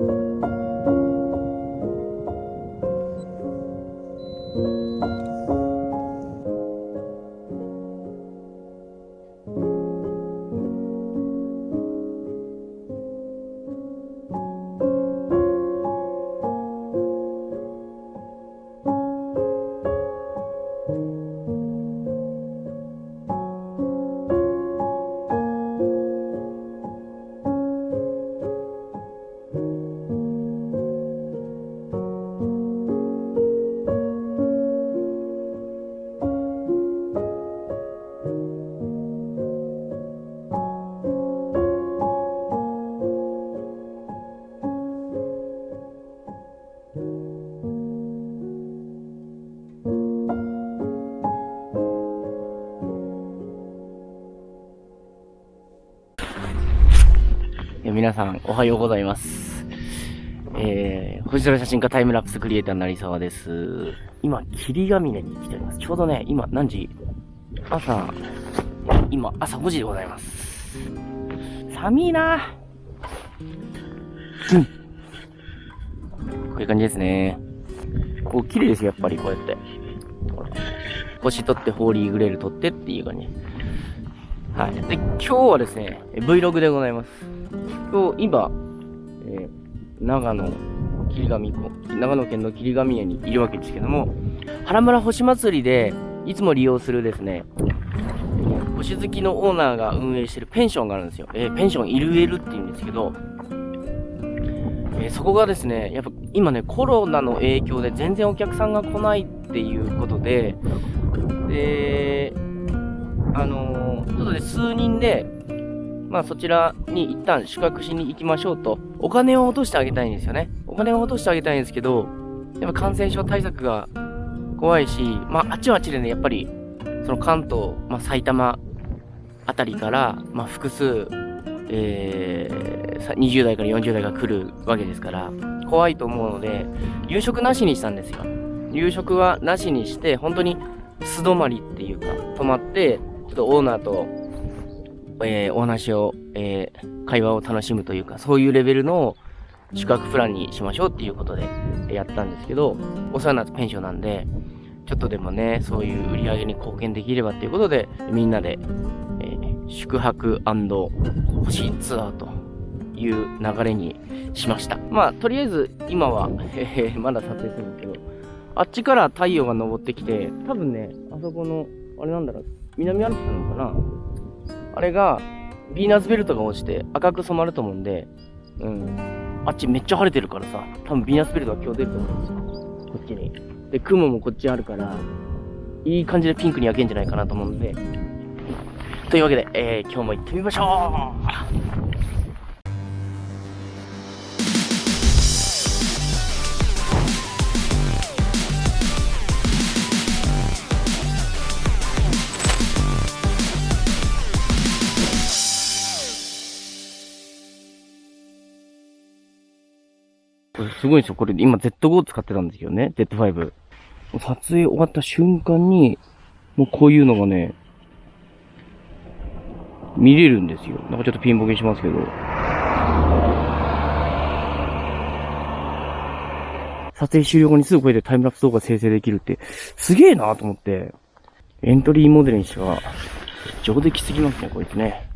you. 皆さん、おはようございます。えー、星空写真家タイムラプスクリエイター成沢です。今、霧ヶ峰に来ております。ちょうどね、今何時？朝、今、朝5時でございます。寒いなうん。こういう感じですね。こう、綺麗ですよ、やっぱりこうやって。ほら星取って、ホーリーグレール取ってっていう感じ。はい。で、今日はですね、Vlog でございます。今日、今、えー長野、霧ヶ峰、長野県の霧ヶ峰にいるわけですけども、原村星祭りで、いつも利用するですね、星好きのオーナーが運営してるペンションがあるんですよ。えーペンションイルエルって言うんですけど、えーそこがですね、やっぱ今ね、コロナの影響で全然お客さんが来ないっていうことで、で、あのーちょっとね、数人で、まあそちらに一旦宿泊しに行きましょうと、お金を落としてあげたいんですよね。お金を落としてあげたいんですけど、やっぱ感染症対策が怖いし、まああっちはあっちでね、やっぱり、その関東、まあ埼玉あたりから、まあ複数、えー20代から40代が来るわけですから、怖いと思うので、夕食なしにしたんですよ。夕食はなしにして、本当に素泊まりっていうか、泊まって、ちょっとオーナーと、えーお話を、えー会話を楽しむというか、そういうレベルの宿泊プランにしましょうっていうことでやったんですけど、お世話になったペンションなんで、ちょっとでもね、そういう売り上げに貢献できればっていうことで、みんなで、えー宿泊星ツアーという流れにしました。まあ、とりあえず今は、えーまだ撮影するんですけど、あっちから太陽が昇ってきて、多分ね、あそこの、あれなんだろう、南アルプスなのかなあれが、ヴィーナスベルトが落ちて赤く染まると思うんで、うん。あっちめっちゃ晴れてるからさ、多分ヴィーナスベルトが今日出ると思うんですよ。こっちに。で、雲もこっちあるから、いい感じでピンクに焼けんじゃないかなと思うんで。というわけで、えー、今日も行ってみましょうすごいんですよ。これ今 Z5 使ってたんですけどね。Z5。撮影終わった瞬間に、もうこういうのがね、見れるんですよ。なんかちょっとピンボケしますけど。撮影終了後にすぐこれでタイムラプス動画生成できるって、すげえなと思って、エントリーモデルにしては、上出来すぎますね、こいつね。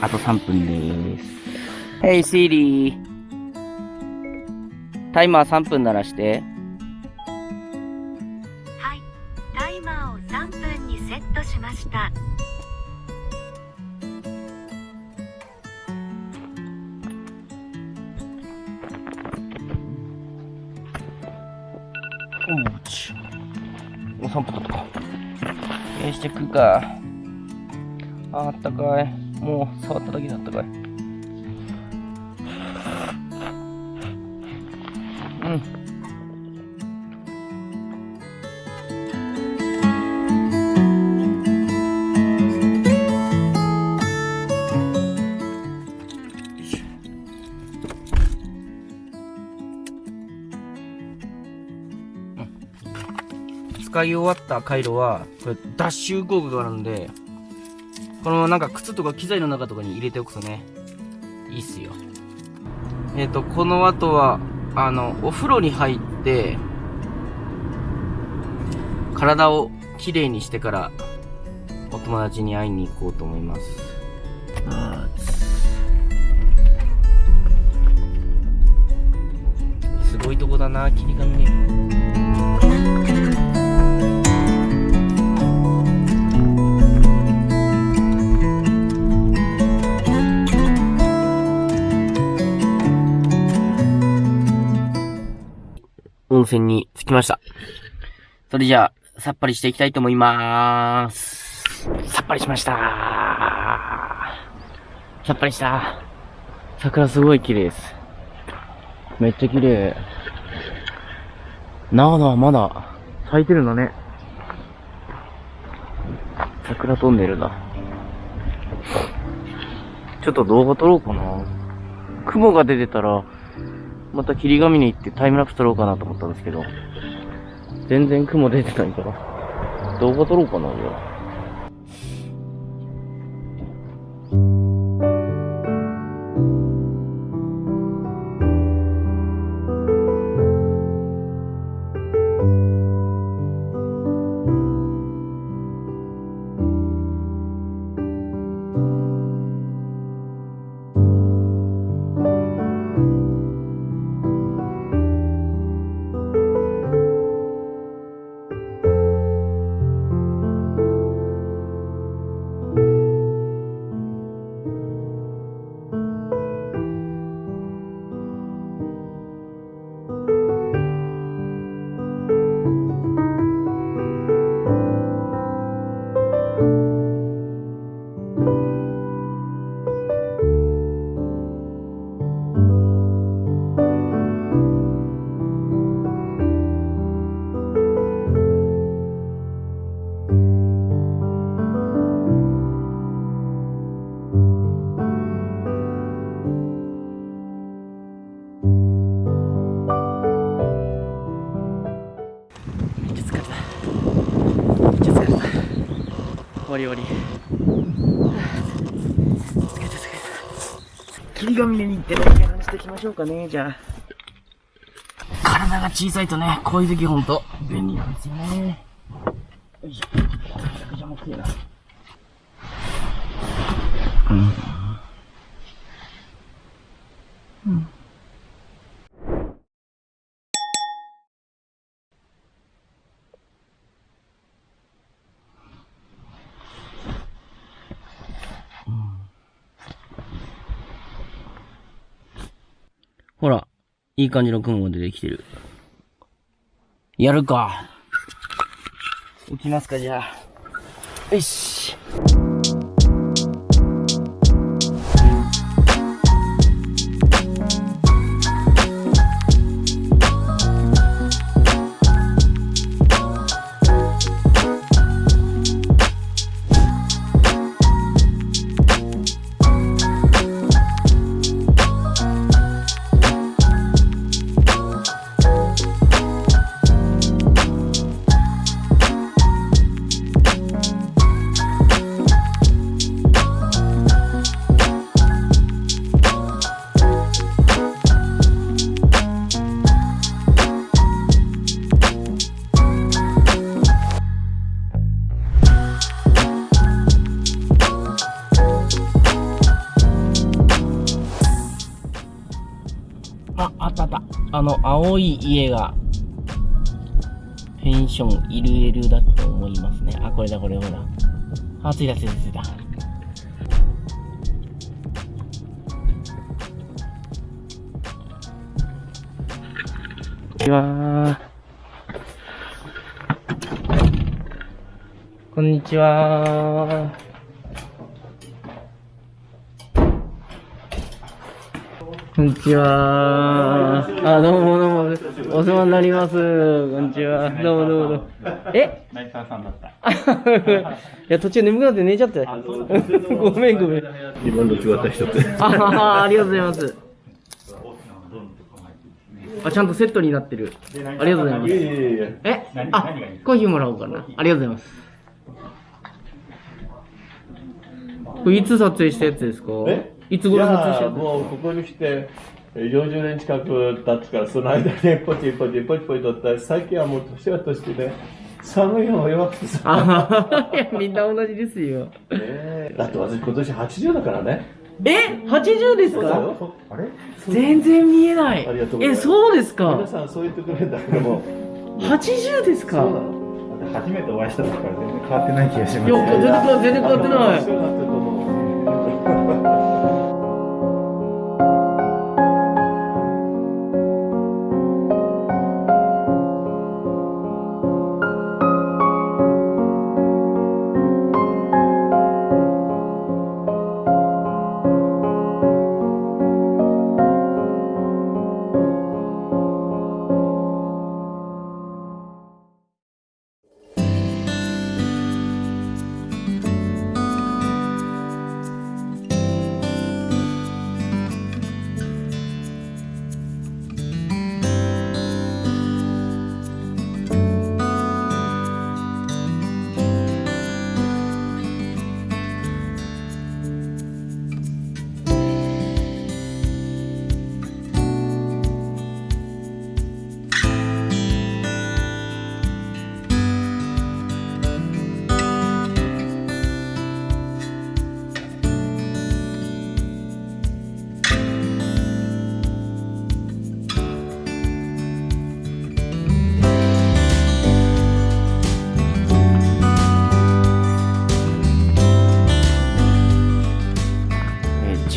あ、あと3分です。Hey Siri! タイマー3分鳴らして。はい、タイマーを3分にセットしました。おうち。もう3分経ったか。よし、じゃあ食うか。ああったかい。もう触っただけであったかい。うん。使い終わった回路は、これ、ダッシュ効果があるんで、このなんか靴とか機材の中とかに入れておくとね、いいっすよ。えっ、ー、と、この後は、あの、お風呂に入って、体をきれいにしてから、お友達に会いに行こうと思います。すごいとこだな、霧がね。温泉に着きました。それじゃあ、さっぱりしていきたいと思いまーす。さっぱりしましたさっぱりした。桜すごい綺麗です。めっちゃ綺麗。長野はまだ咲いてるのね。桜飛んでるな。ちょっと動画撮ろうかな。雲が出てたら、また霧ヶ峰行ってタイムラプス撮ろうかなと思ったんですけど、全然雲出てないから、動画撮ろうかな、じゃましょうかね、じゃあ。体が小さいとね、こういう時ほんと便利なんですよね。よいしょ。めちゃくちゃ重くてえな。うん。うん。いい感じの雲が出てきてる。やるか。行きますか、じゃあ。よし。あ、あ。の、青い家が、ペンションイルエルだと思いますね。あ、これだ、これ、ほら。あ、ついた、ついた、ついた。こんにちは。こんにちは。こんにちは。あ、どうもどうも。お世話になります。こんにちは。どうもどうもどうも。え？成沢さんだった。いや、途中眠くなって寝ちゃったよ。ごめんごめん。自分と違った人って。あありがとうございます。あ、ちゃんとセットになってる。ありがとうございます。え何あコーヒーもらおうかな。ありがとうございます。これいつ撮影したやつですか？え？いつ頃撮影したもうここに来てえー40年近く経つから、その間にポチポチポチポチとった最近はもう年は年で、寒いのも弱くてさ。あいや、みんな同じですよ。ねえだって私今年80だからね。え ?80 ですか。あれ全然見えないありがとうございまえ、すそうですか皆さんそう言ってくれるんだけども。80ですかそうなの初めてお会いした時から全然変わってない気がしますいや全然変わってない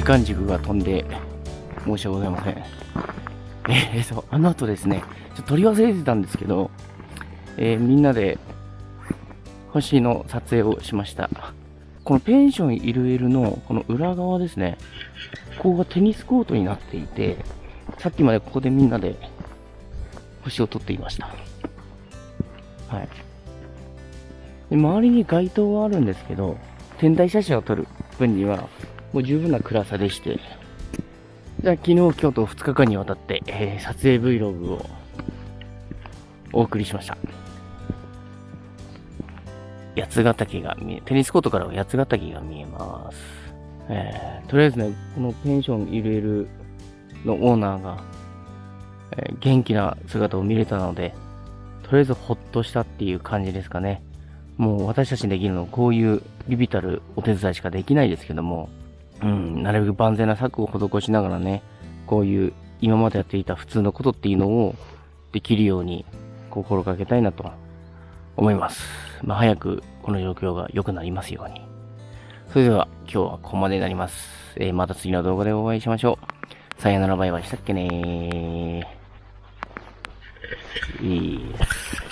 時間軸が飛んで申し訳ございません。えー、そう、あの後ですね、ちょっと撮り忘れてたんですけど、えーみんなで星の撮影をしました。このペンションイルエルのこの裏側ですね、ここがテニスコートになっていて、さっきまでここでみんなで星を撮っていました。はい。で周りに街灯はあるんですけど、天体写真を撮る分にはもう十分な暗さでして、じゃあ昨日、今日と2日間にわたって、えー撮影 Vlog をお送りしました。八ヶ岳が見え、テニスコートからは八ヶ岳が見えます。えーとりあえずね、このペンションイルエルのオーナーが、えー元気な姿を見れたので、とりあえずほっとしたっていう感じですかね。もう私たちにできるのはこういうビビたるお手伝いしかできないですけども、うん、なるべく万全な策を施しながらね、こういう今までやっていた普通のことっていうのをできるように心がけたいなと思います。まあ、早くこの状況が良くなりますように。それでは今日はここまでになります。えーまた次の動画でお会いしましょう。さよならバイバイしたっけねー。いいです。